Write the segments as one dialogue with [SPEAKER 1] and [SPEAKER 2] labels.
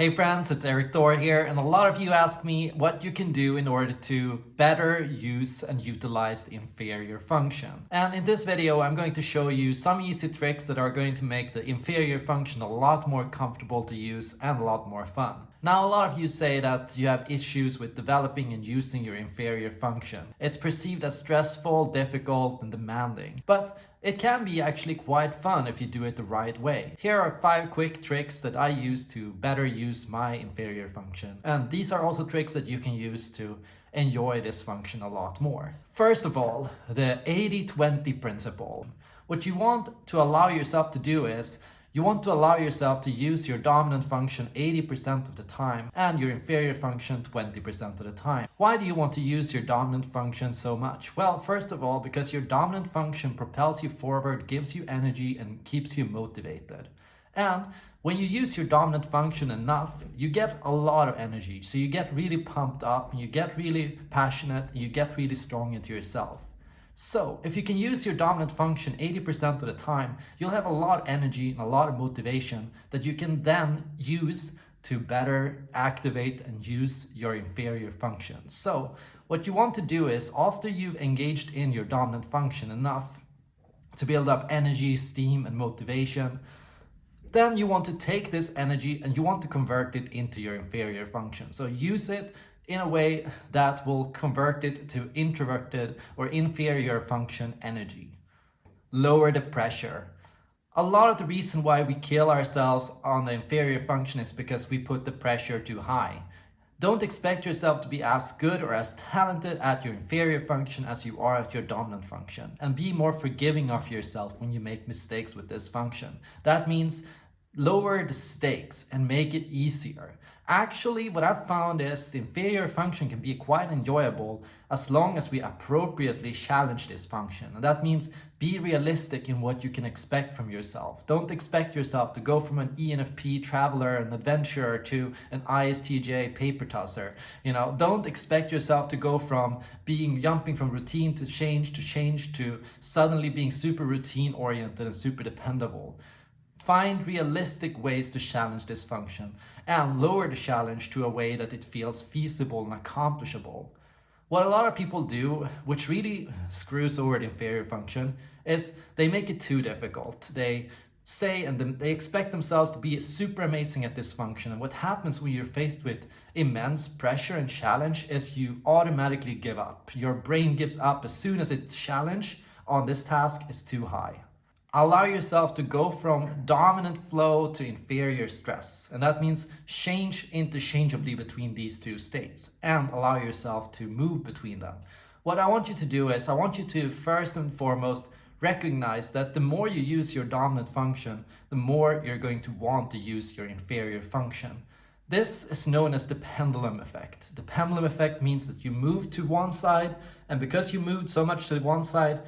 [SPEAKER 1] Hey friends, it's Erik Thor here and a lot of you ask me what you can do in order to better use and utilize the inferior function. And in this video I'm going to show you some easy tricks that are going to make the inferior function a lot more comfortable to use and a lot more fun. Now a lot of you say that you have issues with developing and using your inferior function. It's perceived as stressful, difficult and demanding. But it can be actually quite fun if you do it the right way. Here are 5 quick tricks that I use to better use my inferior function. And these are also tricks that you can use to enjoy this function a lot more. First of all, the 80-20 principle. What you want to allow yourself to do is you want to allow yourself to use your dominant function 80% of the time and your inferior function 20% of the time. Why do you want to use your dominant function so much? Well, first of all, because your dominant function propels you forward, gives you energy and keeps you motivated. And when you use your dominant function enough, you get a lot of energy. So you get really pumped up, you get really passionate, you get really strong into yourself. So if you can use your dominant function 80% of the time, you'll have a lot of energy and a lot of motivation that you can then use to better activate and use your inferior function. So what you want to do is after you've engaged in your dominant function enough to build up energy, steam and motivation, then you want to take this energy and you want to convert it into your inferior function. So use it in a way that will convert it to introverted or inferior function energy. Lower the pressure. A lot of the reason why we kill ourselves on the inferior function is because we put the pressure too high. Don't expect yourself to be as good or as talented at your inferior function as you are at your dominant function. And be more forgiving of yourself when you make mistakes with this function. That means lower the stakes and make it easier. Actually, what I've found is the inferior function can be quite enjoyable as long as we appropriately challenge this function. And that means be realistic in what you can expect from yourself. Don't expect yourself to go from an ENFP traveler and adventurer to an ISTJ paper tosser. You know, don't expect yourself to go from being jumping from routine to change to change to suddenly being super routine oriented and super dependable. Find realistic ways to challenge this function and lower the challenge to a way that it feels feasible and accomplishable. What a lot of people do, which really screws over the inferior function, is they make it too difficult. They say and they expect themselves to be super amazing at this function. And what happens when you're faced with immense pressure and challenge is you automatically give up. Your brain gives up as soon as its challenge on this task is too high allow yourself to go from dominant flow to inferior stress. And that means change interchangeably between these two states and allow yourself to move between them. What I want you to do is I want you to first and foremost recognize that the more you use your dominant function, the more you're going to want to use your inferior function. This is known as the pendulum effect. The pendulum effect means that you move to one side and because you moved so much to one side,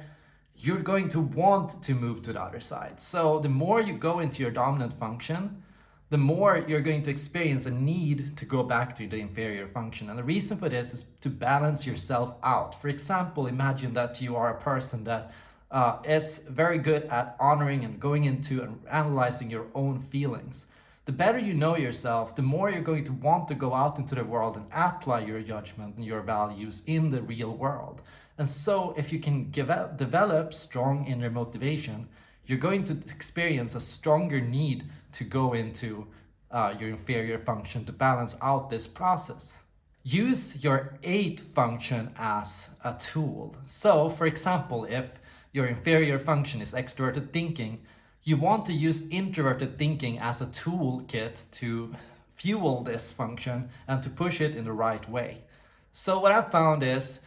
[SPEAKER 1] you're going to want to move to the other side. So the more you go into your dominant function, the more you're going to experience a need to go back to the inferior function. And the reason for this is to balance yourself out. For example, imagine that you are a person that uh, is very good at honoring and going into and analyzing your own feelings. The better you know yourself, the more you're going to want to go out into the world and apply your judgment and your values in the real world. And so if you can develop strong inner motivation, you're going to experience a stronger need to go into uh, your inferior function to balance out this process. Use your 8 function as a tool. So for example, if your inferior function is extroverted thinking, you want to use introverted thinking as a toolkit to fuel this function and to push it in the right way. So what I've found is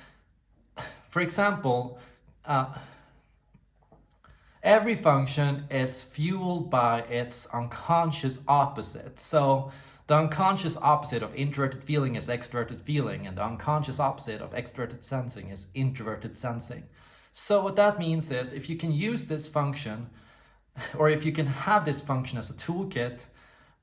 [SPEAKER 1] for example, uh, every function is fueled by its unconscious opposite. So the unconscious opposite of introverted feeling is extroverted feeling, and the unconscious opposite of extroverted sensing is introverted sensing. So what that means is if you can use this function, or if you can have this function as a toolkit,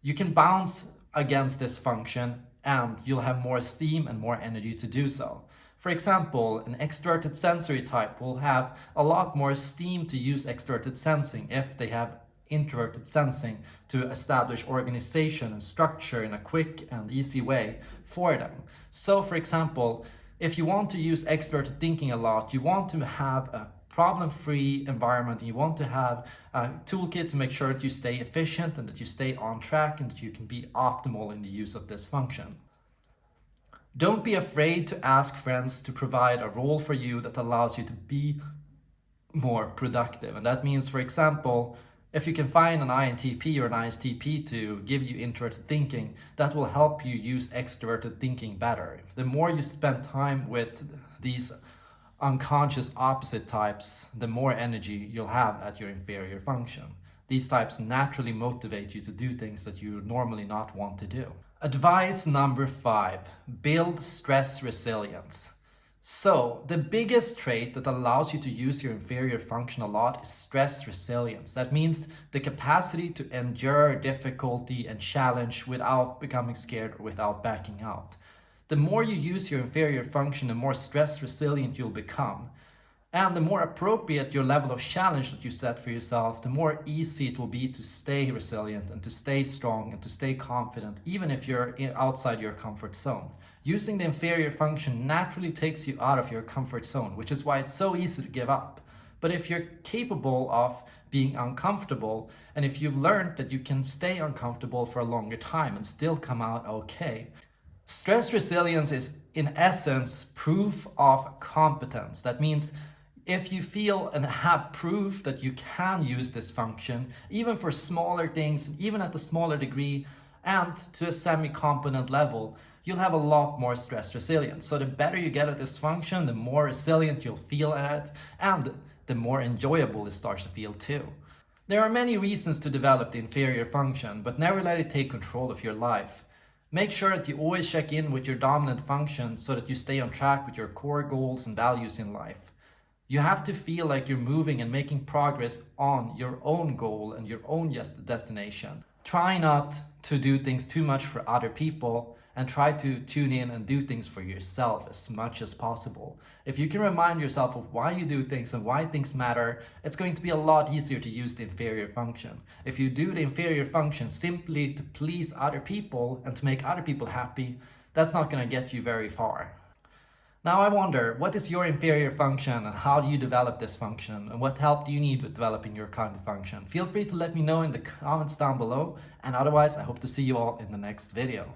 [SPEAKER 1] you can bounce against this function and you'll have more steam and more energy to do so. For example, an extroverted sensory type will have a lot more steam to use extroverted sensing if they have introverted sensing to establish organization and structure in a quick and easy way for them. So for example, if you want to use extroverted thinking a lot, you want to have a problem-free environment you want to have a toolkit to make sure that you stay efficient and that you stay on track and that you can be optimal in the use of this function. Don't be afraid to ask friends to provide a role for you that allows you to be more productive. And that means, for example, if you can find an INTP or an ISTP to give you introverted thinking, that will help you use extroverted thinking better. The more you spend time with these unconscious opposite types, the more energy you'll have at your inferior function. These types naturally motivate you to do things that you normally not want to do. Advice number five, build stress resilience. So the biggest trait that allows you to use your inferior function a lot is stress resilience. That means the capacity to endure difficulty and challenge without becoming scared or without backing out. The more you use your inferior function, the more stress resilient you'll become. And the more appropriate your level of challenge that you set for yourself, the more easy it will be to stay resilient and to stay strong and to stay confident, even if you're outside your comfort zone. Using the inferior function naturally takes you out of your comfort zone, which is why it's so easy to give up. But if you're capable of being uncomfortable, and if you've learned that you can stay uncomfortable for a longer time and still come out okay, Stress resilience is in essence proof of competence. That means if you feel and have proof that you can use this function, even for smaller things, even at a smaller degree, and to a semi-competent level, you'll have a lot more stress resilience. So the better you get at this function, the more resilient you'll feel at it, and the more enjoyable it starts to feel too. There are many reasons to develop the inferior function, but never let it take control of your life. Make sure that you always check in with your dominant function so that you stay on track with your core goals and values in life. You have to feel like you're moving and making progress on your own goal and your own destination. Try not to do things too much for other people and try to tune in and do things for yourself as much as possible. If you can remind yourself of why you do things and why things matter, it's going to be a lot easier to use the inferior function. If you do the inferior function simply to please other people and to make other people happy, that's not going to get you very far. Now I wonder, what is your inferior function and how do you develop this function and what help do you need with developing your cognitive function? Feel free to let me know in the comments down below and otherwise I hope to see you all in the next video.